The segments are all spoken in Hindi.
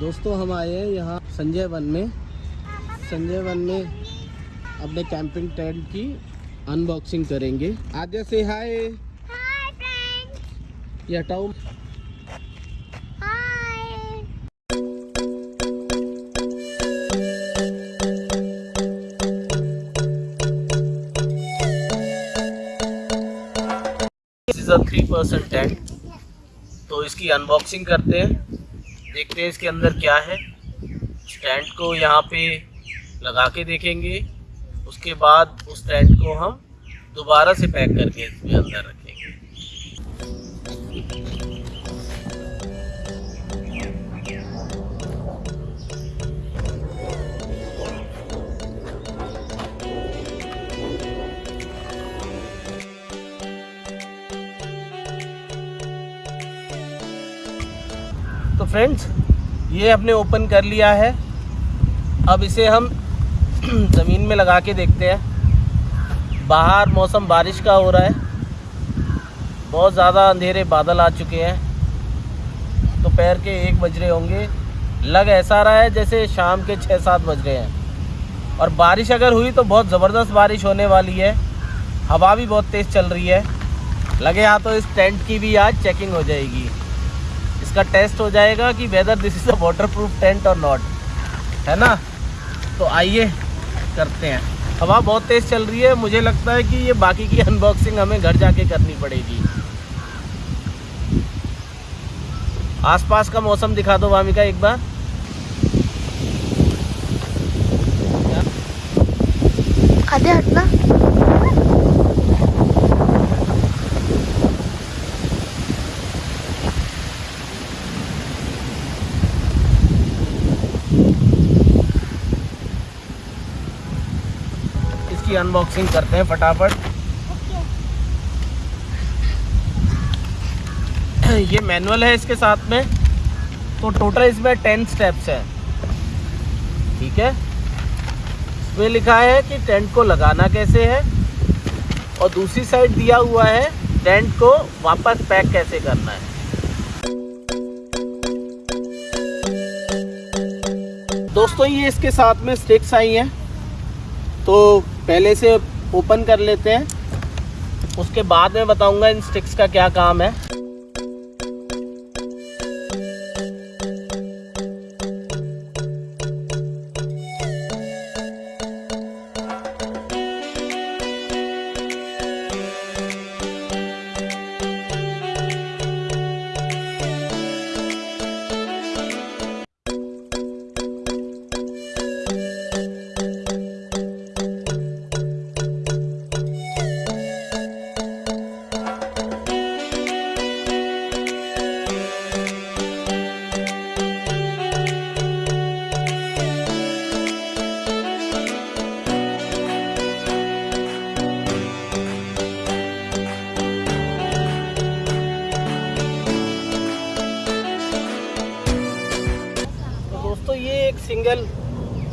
दोस्तों हम आए हैं यहाँ संजय वन में। संजय वन में अपने कैंपिंग टेंट की अनबॉक्सिंग करेंगे। आद्या से हाय Hi friends. ये हटाओ अ थ्री परसेंट टेंट तो इसकी अनबॉक्सिंग करते हैं। देखते हैं इसके अंदर क्या है। टेंट को यहाँ पे लगा के देखेंगे। उसके बाद उस टेंट को हम दोबारा से पैक करके इसमें अंदर रखेंगे। फ्रेंड्स ये हमने ओपन कर लिया है। अब इसे हम ज़मीन में लगा के देखते हैं। बाहर मौसम बारिश का हो रहा है। बहुत ज़्यादा अंधेरे बादल आ चुके हैं। दोपहर तो के एक बज रहे होंगे। लग ऐसा रहा है जैसे शाम के छः सात बज रहे हैं। और बारिश अगर हुई तो बहुत ज़बरदस्त बारिश होने वाली है। हवा भी बहुत तेज़ चल रही है। लगे हाँ तो इस टेंट की भी आज चेकिंग हो जाएगी। इसका टेस्ट हो जाएगा कि whether this is a water proof tent और नॉट है ना? तो आइए करते हैं। हवा बहुत तेज़ चल रही है, मुझे लगता है कि ये बाकी की अनबॉक्सिंग हमें घर जाके करनी पड़ेगी। आसपास का मौसम दिखा दो वामिका एक बार। आधे हटना इसकी अनबॉक्सिंग करते हैं फटाफट। ये मैनुअल है इसके साथ में। तो टोटल इसमें टेन स्टेप्स हैं। ठीक है? इसमें लिखा है कि टेंट को लगाना कैसे है और दूसरी साइड दिया हुआ है टेंट को वापस पैक कैसे करना है। दोस्तों, ये इसके साथ में स्टिक्स आई हैं। तो पहले से ओपन कर लेते हैं। उसके बाद में बताऊँगा इन स्टिक्स का क्या काम है।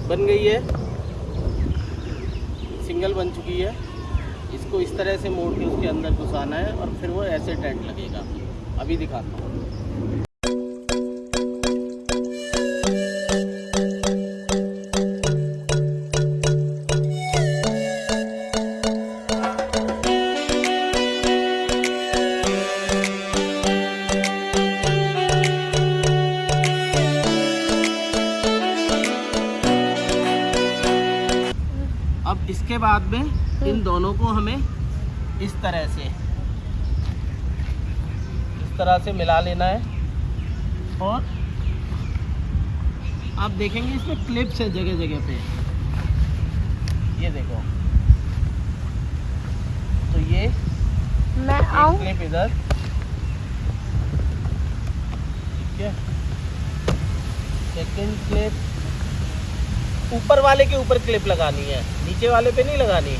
बन गई है। सिंगल बन चुकी है। इसको इस तरह से मोड़ के उसके अंदर घुसाना है और फिर वो ऐसे टेंट लगेगा। अभी दिखाता हूँ। बाद में इन दोनों को हमें इस तरह से इस तरह से मिला लेना है। और आप देखेंगे इसमें क्लिप्स है जगह जगह पे। ये देखो। तो ये मैं आऊँ। क्लिप इधर। ठीक है। सेकंड क्लिप ऊपर वाले के ऊपर क्लिप लगानी है। नीचे वाले पे नहीं लगानी।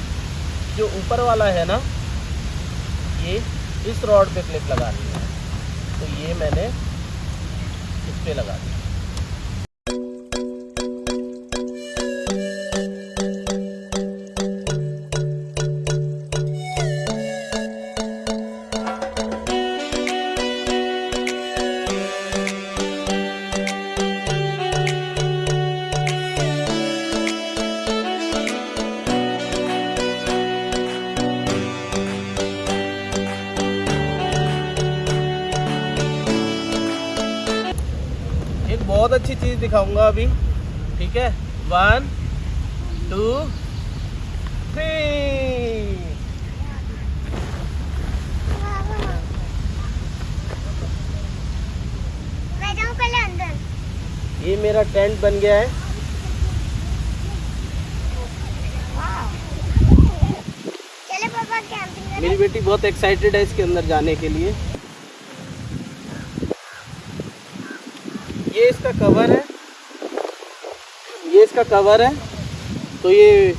जो ऊपर वाला है ना, ये इस रॉड पे क्लिप लगानी है। तो ये मैंने इस पर लगा दें। बहुत अच्छी चीज़ दिखाऊँगा अभी। ठीक है? वन टू थ्री मैं जाऊँ पहले अंदर ये मेरा टेंट बन गया है। चले पापा कैंपिंग मेरी बेटी बहुत एक्साइटेड है इसके अंदर जाने के लिए। ये इसका कवर है। ये इसका कवर है। तो ये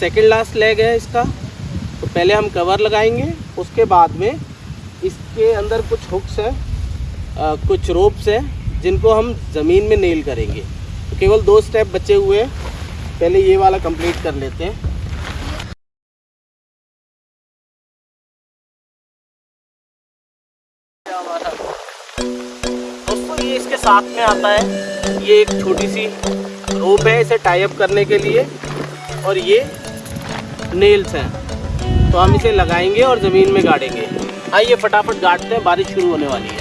सेकंड लास्ट लेग है इसका। तो पहले हम कवर लगाएँगे उसके बाद में इसके अंदर कुछ हुक्स हैं अ, कुछ रोप्स हैं जिनको हम ज़मीन में नेल करेंगे। तो केवल दो स्टेप बचे हुए हैं। पहले ये वाला कंप्लीट कर लेते हैं। साथ में आता है। ये एक छोटी सी रोप है इसे टाई अप करने के लिए। और ये नेल्स हैं। तो हम इसे लगाएँगे और ज़मीन में गाड़ेंगे। आइए फटाफट गाड़ते हैं, बारिश शुरू होने वाली है।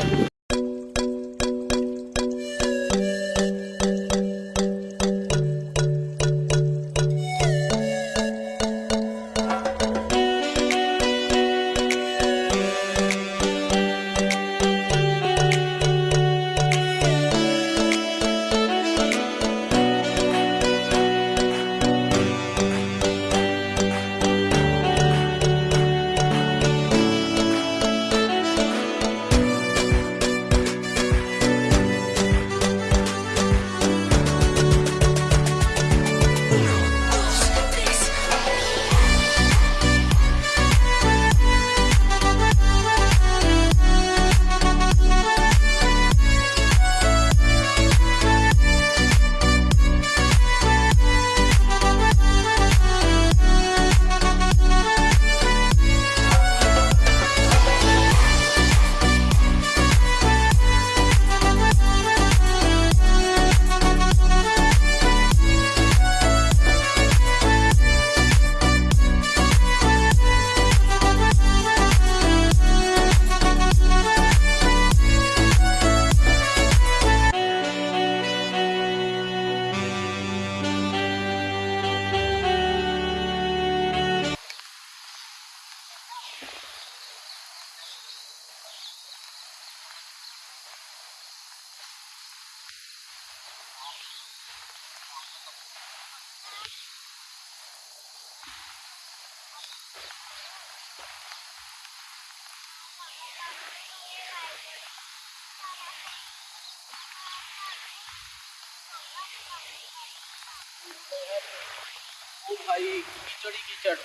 भाई कीचड़ ही कीचड़